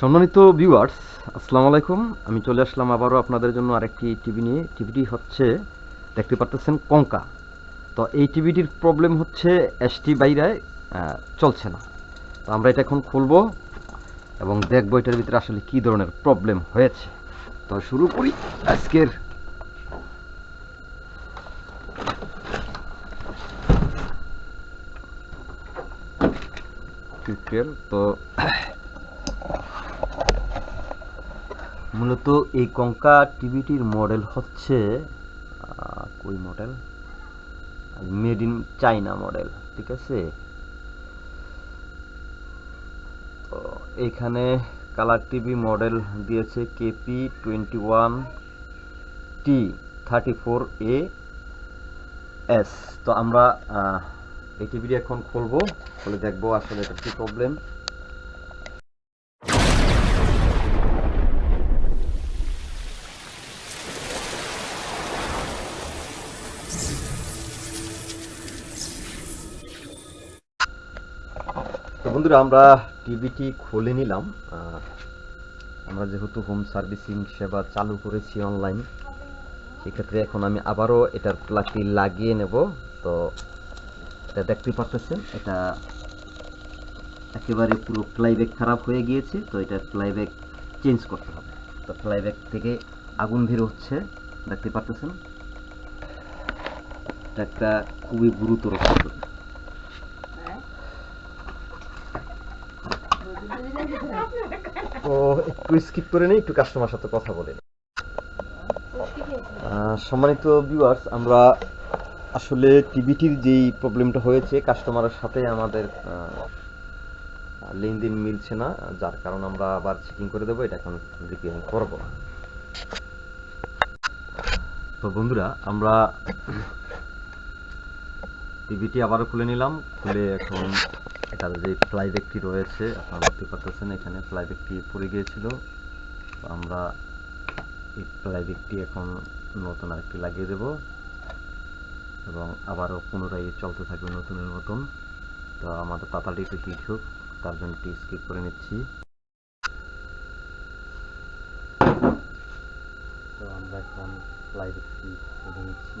সম্মানিত ভিউয়ার্স আসসালামু আলাইকুম। আমি চলে আসলাম আবারও আপনাদের জন্য আরেকটি টিভি নিয়ে। টিভিটি হচ্ছে, দেখতে পাচ্ছেন কঙ্কা। তো এই টিভিটির প্রবলেম হচ্ছে এসটি বাইরে চলছে না। তো আমরা এটা এখন খুলবো এবং দেখব এটার ভিতরে আসলে কী ধরনের প্রবলেম হয়েছে। তো শুরু করি আজকের তো মূলত এই কঙ্কা টিভিটির মডেল হচ্ছে কই model? Made in China model, ঠিক আছে? তো এইখানে কালার টিভি মডেল দিয়েছে KP twenty one T, thirty four A S. তো আমরা এই টিভিটি এখন খুলবো, খুলে দেখব আসলে এটা কি প্রবলেম তো বন্ধুরা, আমরা টিভিটি খুলে নিলাম। আমরা যেহেতু হোম সার্ভিসিং সেবা চালু করেছি অনলাইন সেক্ষেত্রে এখন আমি আবারও এটার প্লাগটি লাগিয়ে নেব। তো এটা দেখতে পাচ্ছেন এটা একেবারে পুরো ফ্লাইব্যাক খারাপ হয়ে গিয়েছে, তো এটা ফ্লাইব্যাক চেঞ্জ করতে হবে। তো ফ্লাইব্যাক থেকে আগুন বের হচ্ছে, দেখতে পাচ্ছেন এটা একটা খুবই গুরুতর প্রবলেম তো একটু স্কিপ করে নিই, একটু কাস্টমার সাথে কথা বলে নিই। সম্মানিত ভিউয়ার্স আমরা আসলে টিভিটির যেই প্রবলেমটা হয়েছে কাস্টমারের সাথে আমাদের লেনদেন মিলছে না, যার কারণ আমরা আবার চেকিং করে দেবো, এটা এখন রিপেয়ারিং করব তো বন্ধুরা, আমরা টিভিটি আবারও খুলে নিলাম, খুলে এখন এটার যে ফ্লাইব্যাকটি রয়েছে, আপনারা দেখতে পাচ্ছেন এখানে ফ্লাইব্যাকটি পড়ে গিয়েছিল। তো আমরা এই ফ্লাইব্যাকটি এখন নতুন আরেকটি লাগিয়ে দেব এবং আবারও পুনরায় চলতে থাকবে নতুনের মতন। তো আমাদের হিট হোক তার জন্য একটি স্কিপ করে নিচ্ছি। তো আমরা এখন ফ্লাইব্যাকটি খুলে নিচ্ছি।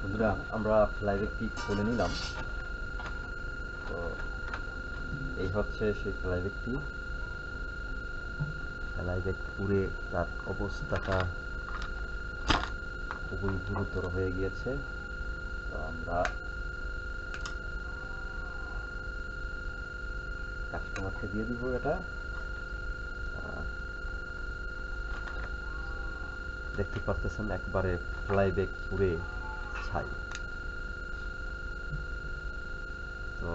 বন্ধুরা, আমরা ফ্লাইব্যাকটি খুলে নিলাম। তো এই হচ্ছে সেই ফ্লাইব্যাকটি ফ্লাইব্যাক পুড়ে তার অবস্থাটা খুবই গুরুতর হয়ে গিয়েছে। তো আমরা কাস্টমারকে দিয়ে দিব এটা। দেখতে পারতেছেন, একবারে ফ্লাইব্যাক পুড়ে ছাই। তো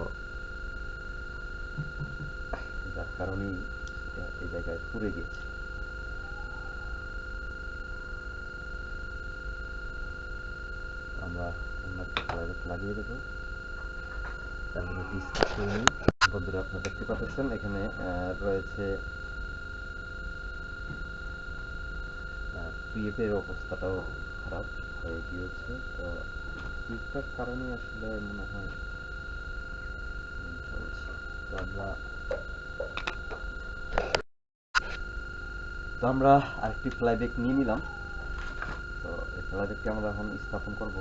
যার কারণেই এই জায়গায় পুড়ে গেছে। আমরা অন্য ফ্লাইব্যাক লাগিয়ে দেবো। তার জন্য ডিসকাস করে নিই। বন্ধুরা, আপনারা দেখতে পাচ্ছেন, এখানে রয়েছে পিএফের অবস্থাটাও খারাপ হয়ে গিয়েছে তো পিএফটার কারণে আসলে মনে হয় চলছে তো আমরা তো আমরা আরেকটি ফ্লাইব্যাক নিয়ে নিলাম। তো এই ফ্লাইব্যাকটি আমরা এখন স্থাপন করব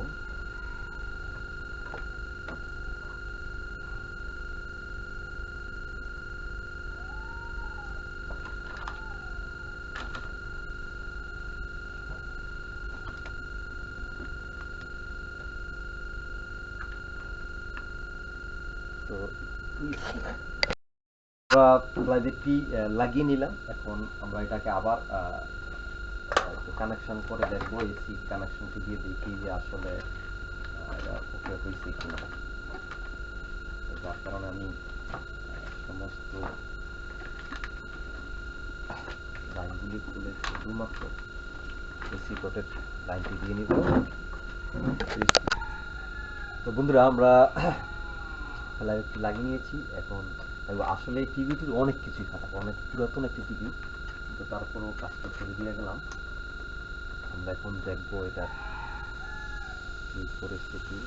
তো আমরা প্লাইবেটটি লাগিয়ে নিলাম। এখন আমরা এটাকে আবার কানেকশন করে দেখব এসি কানেকশনটি দিয়ে দেখি যে আসলে হয়েছে কিনা। যার কারণে আমি সমস্ত লাইনগুলি খুলে শুধুমাত্র এসি কোটের লাইনটি দিয়ে নিব তো বন্ধুরা, আমরা লাইভটি লাগিয়ে নিয়েছি। এখন আসলে এই টিভিটির অনেক কিছুই খারাপ, অনেক পুরাতন একটি টিভি কিন্তু তারপরেও কাজটা করে দিয়ে গেলাম। আমরা এখন দেখব এটার কি পরিস্থিতি।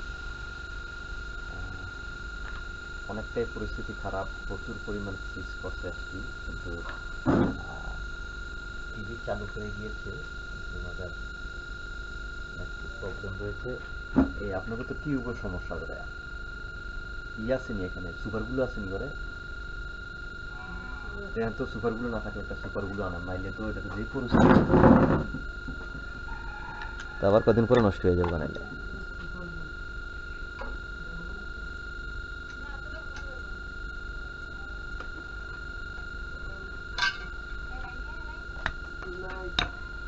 অনেকটাই পরিস্থিতি খারাপ, প্রচুর পরিমাণ সিজ করছে আসছি কিন্তু টিভি চালু হয়ে গিয়েছে। আমাদের একটু প্রবলেম রয়েছে। এই আপনাকে তো টিউবের সমস্যা করে ই আসেনি এখানে, সুপারগুলো আসেনি করে তো সুপারগুলো না থাকলে একটা সুপারগুলো নাইলে তো এটা তো আবার কদিন পরে নষ্ট হয়ে যাবে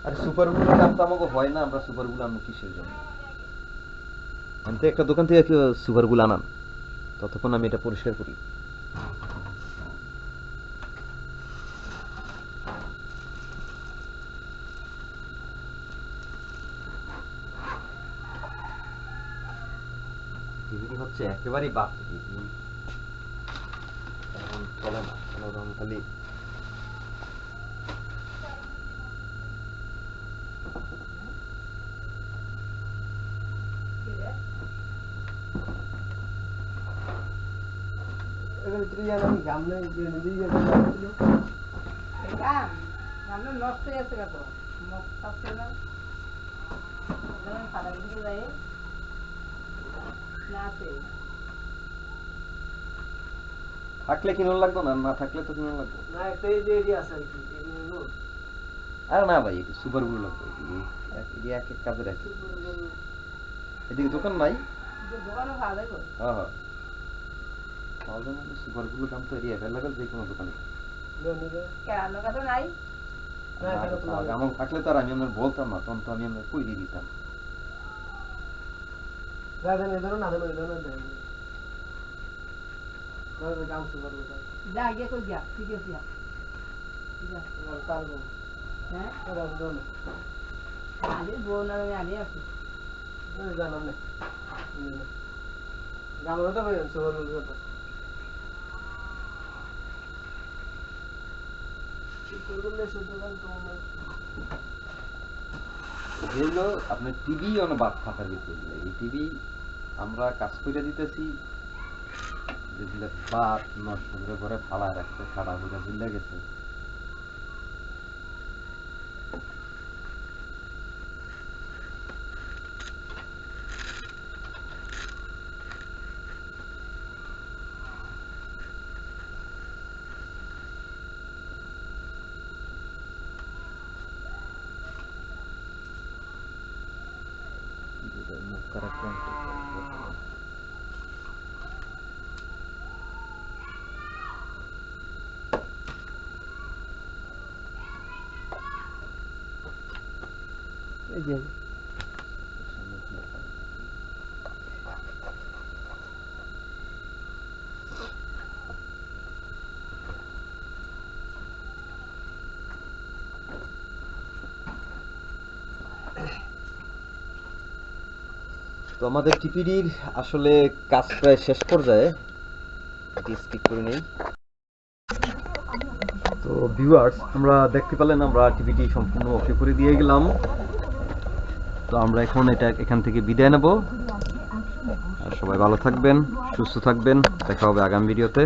আর আমাকে হয় না, আমরা সুপারগুলো আনব কিসের জন্য? আমি তো একটা দোকান থেকে সুপারগুলো আনান ততক্ষণ আমি এটা পরিষ্কার করি। হচ্ছে একেবারেই বাদ টিভি এখন চলে না কোনো রকম খালি গান গানটা নষ্ট হয়ে গেছে কত মুখ থাকছে না? সাদা কিছু যায়। না আছে। থাকলে কিনো লাগতো না? না থাকলে তো কিনো লাগতো না একটা এই যে এরিয়া আছে আর কি না ভাই একটু সুপারগুলো লাগবে। এটি এক এক কাজে রাখি এদিকে দোকান নাই? দোকানে ভালো হ্যাঁ হ্যাঁ। দাম তো এটি অ্যাভেলেবেল যে কোনো দোকানে তো থাকলে তো আর আমি আপনার বলতাম না তখন তো আমি আপনার কই দিয়ে দিতাম যা গিয়ে কই দিয়া ঠিক আছে পারব হ্যাঁ ওরা বোন আর আছি জানাম না গান হতে পারেন সুপার যেগুলো আপনার টিভি অনেক বাদ ফাঁকা দিতে এই টিভি আমরা কাজ করে দিতেছি যেগুলো বাদ নষ্ট করে ঘরে ফালা রাখছে খাড়া হয়ে ঝুলে গেছে। মুখ করা এই যে তো আমাদের টিপিডির আসলে কাজ প্রায় শেষ পর্যায়ে। এটি করে নেই। তো ভিউয়ার্স আমরা দেখতে পেলেন আমরা টিভিটি সম্পূর্ণ ওকে করে দিয়ে গেলাম। তো আমরা এখন এটা এখান থেকে বিদায় নেব। আর সবাই ভালো থাকবেন, সুস্থ থাকবেন। দেখা হবে আগামী ভিডিওতে।